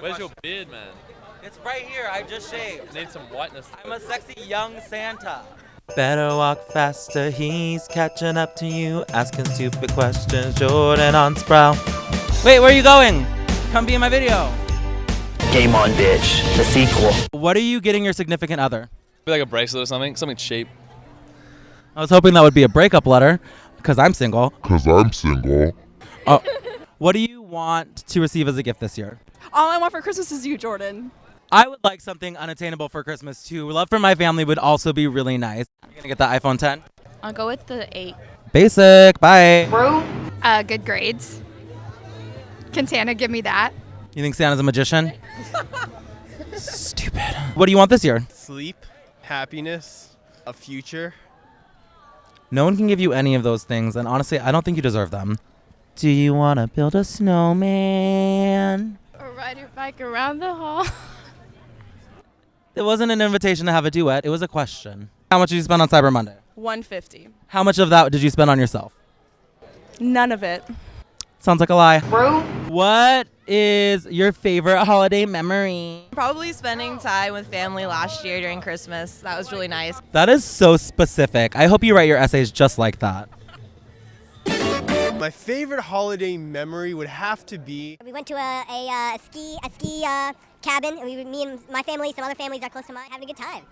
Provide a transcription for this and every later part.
Where's your beard, man? It's right here. I just shaved. Need some whiteness. I'm a sexy young Santa. Better walk faster, he's catching up to you, asking stupid questions. Jordan on Sproul. Wait, where are you going? Come be in my video. Game on, bitch. The sequel. What are you getting your significant other? Be like a bracelet or something. Something cheap. I was hoping that would be a breakup letter because I'm single. Cause I'm single. Oh, what do you want to receive as a gift this year? All I want for Christmas is you, Jordan. I would like something unattainable for Christmas too. Love for my family would also be really nice. I'm gonna get the iPhone 10. I'll go with the eight. Basic. Bye. Uh, good grades. Can Santa give me that? You think Santa's a magician? Stupid. What do you want this year? Sleep, happiness, a future. No one can give you any of those things, and honestly, I don't think you deserve them. Do you want to build a snowman? Or ride your bike around the hall. It wasn't an invitation to have a duet, it was a question. How much did you spend on Cyber Monday? 150. How much of that did you spend on yourself? None of it. Sounds like a lie. What is your favorite holiday memory? Probably spending time with family last year during Christmas. That was really nice. That is so specific. I hope you write your essays just like that. My favorite holiday memory would have to be We went to a, a, uh, ski a ski uh, cabin. And we, me and my family, some other families that are close to mine, having a good time.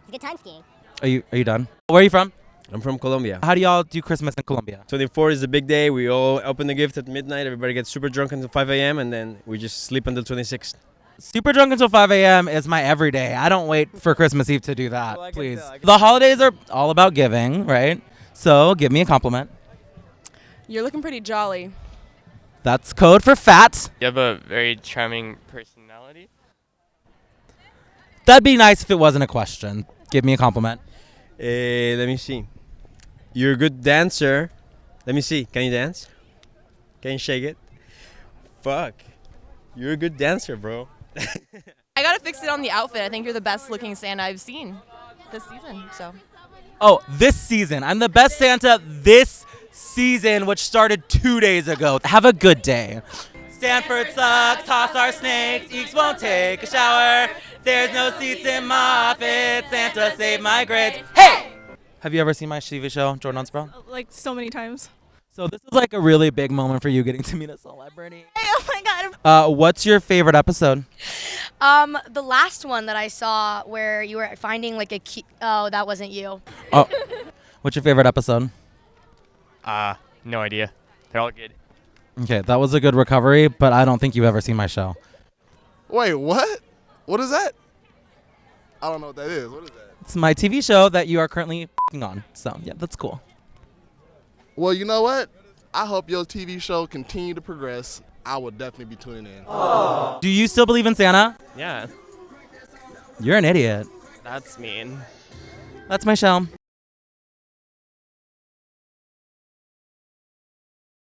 It's a good time skiing. Are you are you done? Where are you from? I'm from Colombia. How do y'all do Christmas in Colombia? 24 is the big day. We all open the gift at midnight. Everybody gets super drunk until 5 a.m. and then we just sleep until 26. Super drunk until 5 a.m. is my everyday. I don't wait for Christmas Eve to do that, Well, please. tell, The holidays are all about giving, right? So give me a compliment. You're looking pretty jolly. That's code for fat. You have a very charming personality. That'd be nice if it wasn't a question. Give me a compliment. Eh, let me see. You're a good dancer. Let me see. Can you dance? Can you shake it? Fuck. You're a good dancer, bro. I gotta fix it on the outfit. I think you're the best looking Santa I've seen this season. So Oh, this season. I'm the best Santa this season, which started two days ago. Have a good day. Stanford sucks, toss our snakes, Eeks won't take a shower. There's no seats in my office, Santa save my grades. Hey! Have you ever seen my TV show, Jordan on Sproul? Like so many times. So this is like a really big moment for you getting to meet a celebrity. oh my god. Uh, what's your favorite episode? Um, the last one that I saw where you were finding like a key. Oh, that wasn't you. Oh, what's your favorite episode? Uh, no idea. They're all good. Okay, that was a good recovery, but I don't think you've ever seen my show. Wait, what? What is that? I don't know what that is. What is that? It's my TV show that you are currently fing on. So yeah, that's cool. Well, you know what? I hope your TV show continue to progress. I will definitely be tuning in. Do you still believe in Santa? Yeah, You're an idiot. that's mean. That's my show.